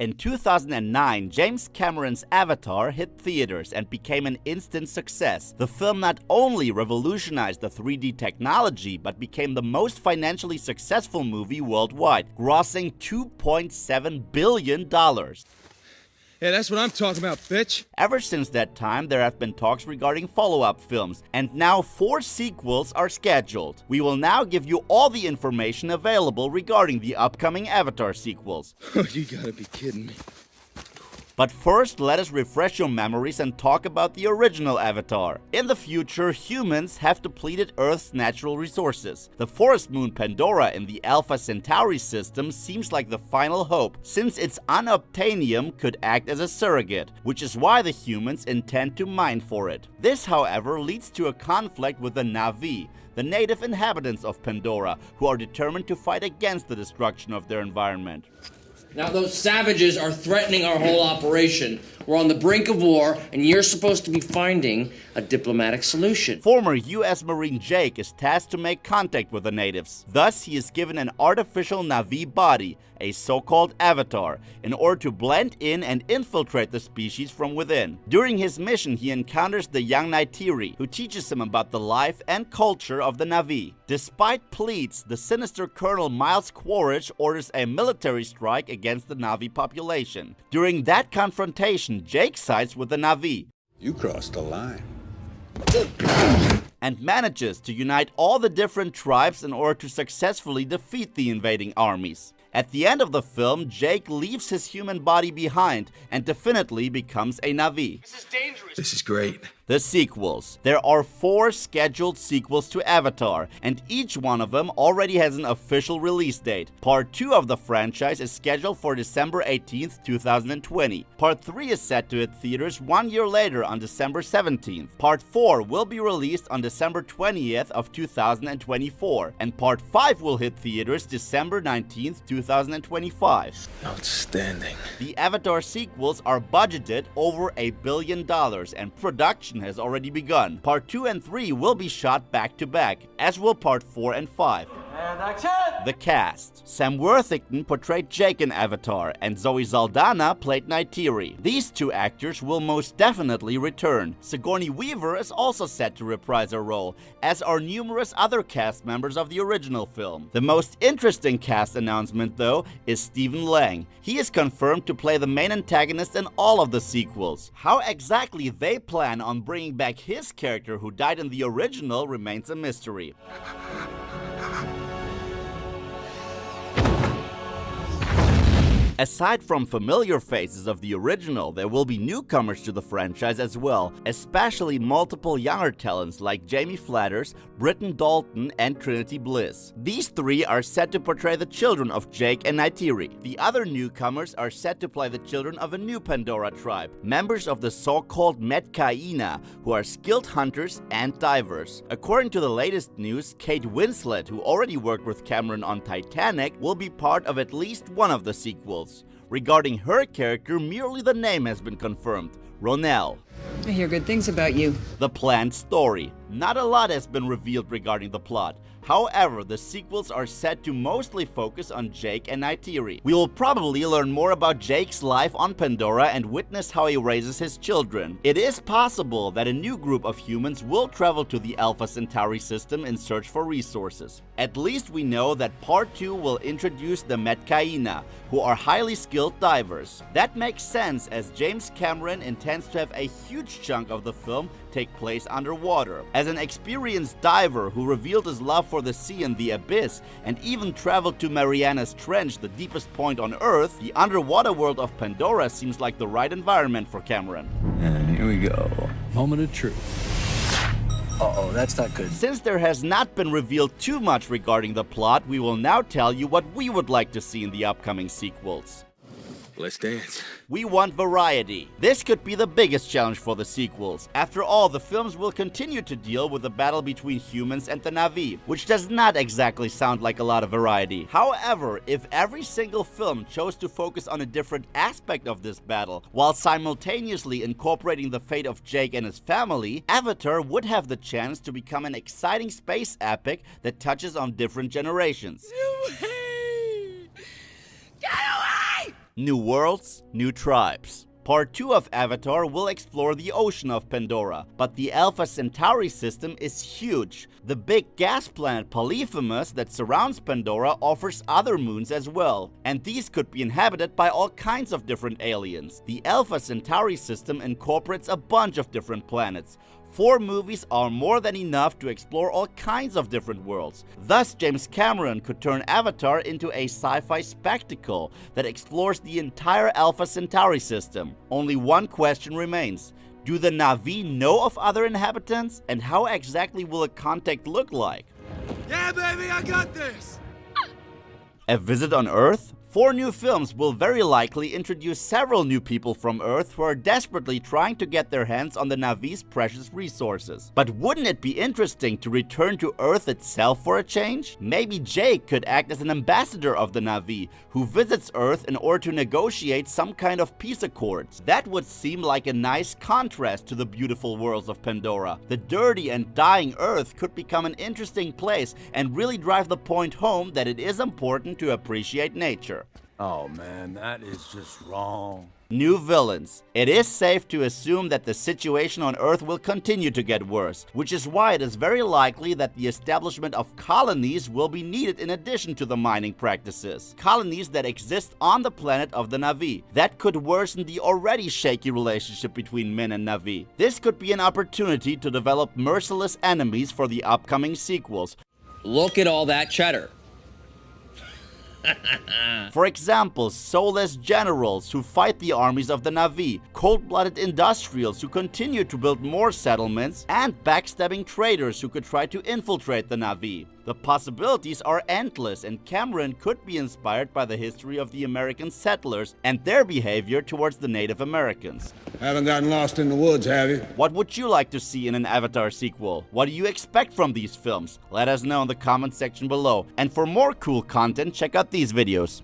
In 2009, James Cameron's Avatar hit theaters and became an instant success. The film not only revolutionized the 3D technology, but became the most financially successful movie worldwide, grossing $2.7 billion. Yeah, that's what I'm talking about, bitch. Ever since that time, there have been talks regarding follow-up films, and now four sequels are scheduled. We will now give you all the information available regarding the upcoming Avatar sequels. you gotta be kidding me. But first, let us refresh your memories and talk about the original Avatar. In the future, humans have depleted Earth's natural resources. The forest moon Pandora in the Alpha Centauri system seems like the final hope, since its unobtainium could act as a surrogate, which is why the humans intend to mine for it. This, however, leads to a conflict with the Na'vi, the native inhabitants of Pandora, who are determined to fight against the destruction of their environment. Now, those savages are threatening our whole operation. We're on the brink of war, and you're supposed to be finding a diplomatic solution. Former US Marine Jake is tasked to make contact with the natives. Thus, he is given an artificial Na'vi body, a so-called avatar, in order to blend in and infiltrate the species from within. During his mission, he encounters the young Neytiri, who teaches him about the life and culture of the Na'vi. Despite pleas, the sinister Colonel Miles Quaritch orders a military strike against the Na'vi population. During that confrontation, Jake sides with the Na'vi. You crossed the line. And manages to unite all the different tribes in order to successfully defeat the invading armies. At the end of the film, Jake leaves his human body behind and definitely becomes a Na'vi. This is dangerous. This is great. The sequels. There are four scheduled sequels to Avatar, and each one of them already has an official release date. Part 2 of the franchise is scheduled for December 18th, 2020. Part 3 is set to hit theaters one year later on December 17th. Part 4 will be released on December 20th of 2024, and Part 5 will hit theaters December 19th, 2025. Outstanding. The Avatar sequels are budgeted over a billion dollars and production has already begun. Part 2 and 3 will be shot back to back, as will Part 4 and 5. And action! The cast. Sam Worthington portrayed Jake in Avatar, and Zoe Saldana played Neytiri. These two actors will most definitely return. Sigourney Weaver is also set to reprise her role, as are numerous other cast members of the original film. The most interesting cast announcement, though, is Stephen Lang. He is confirmed to play the main antagonist in all of the sequels. How exactly they plan on bringing back his character who died in the original remains a mystery. Aside from familiar faces of the original, there will be newcomers to the franchise as well, especially multiple younger talents like Jamie Flatters, Britain Dalton, and Trinity Bliss. These three are set to portray the children of Jake and Neytiri. The other newcomers are set to play the children of a new Pandora tribe, members of the so-called Metkayina, who are skilled hunters and divers. According to the latest news, Kate Winslet, who already worked with Cameron on Titanic, will be part of at least one of the sequels. Regarding her character, merely the name has been confirmed, Ronal. I hear good things about you. The planned story. Not a lot has been revealed regarding the plot. However, the sequels are set to mostly focus on Jake and Neytiri. We will probably learn more about Jake's life on Pandora and witness how he raises his children. It is possible that a new group of humans will travel to the Alpha Centauri system in search for resources. At least we know that Part 2 will introduce the Metkayina, who are highly skilled divers. That makes sense as James Cameron intends to have a huge chunk of the film take place underwater. As an experienced diver who revealed his love for the sea and the abyss and even traveled to Mariana's Trench, the deepest point on Earth, the underwater world of Pandora seems like the right environment for Cameron. And here we go. Moment of truth. Uh-oh, that's not good. Since there has not been revealed too much regarding the plot, we will now tell you what we would like to see in the upcoming sequels. Let's dance. We want variety. This could be the biggest challenge for the sequels. After all, the films will continue to deal with the battle between humans and the Na'vi, which does not exactly sound like a lot of variety. However, if every single film chose to focus on a different aspect of this battle, while simultaneously incorporating the fate of Jake and his family, Avatar would have the chance to become an exciting space epic that touches on different generations. New worlds, new tribes. Part 2 of Avatar will explore the ocean of Pandora, but the Alpha Centauri system is huge. The big gas planet Polyphemus that surrounds Pandora offers other moons as well, and these could be inhabited by all kinds of different aliens. The Alpha Centauri system incorporates a bunch of different planets, Four movies are more than enough to explore all kinds of different worlds. Thus, James Cameron could turn Avatar into a sci-fi spectacle that explores the entire Alpha Centauri system. Only one question remains. Do the Na'vi know of other inhabitants? And how exactly will a contact look like? Yeah, baby, I got this! A visit on Earth? Four new films will very likely introduce several new people from Earth who are desperately trying to get their hands on the Na'vi's precious resources. But wouldn't it be interesting to return to Earth itself for a change? Maybe Jake could act as an ambassador of the Na'vi, who visits Earth in order to negotiate some kind of peace accords. That would seem like a nice contrast to the beautiful worlds of Pandora. The dirty and dying Earth could become an interesting place and really drive the point home that it is important to appreciate nature. Oh man, that is just wrong. New villains. It is safe to assume that the situation on Earth will continue to get worse, which is why it is very likely that the establishment of colonies will be needed in addition to the mining practices. Colonies that exist on the planet of the Na'vi. That could worsen the already shaky relationship between men and Na'vi. This could be an opportunity to develop merciless enemies for the upcoming sequels, Look at all that cheddar. For example, soulless generals who fight the armies of the Na'vi, cold-blooded industrials who continue to build more settlements, and backstabbing traders who could try to infiltrate the Na'vi. The possibilities are endless and Cameron could be inspired by the history of the American settlers and their behavior towards the Native Americans. Haven't gotten lost in the woods, have you? What would you like to see in an Avatar sequel? What do you expect from these films? Let us know in the comment section below. And for more cool content, check out these videos.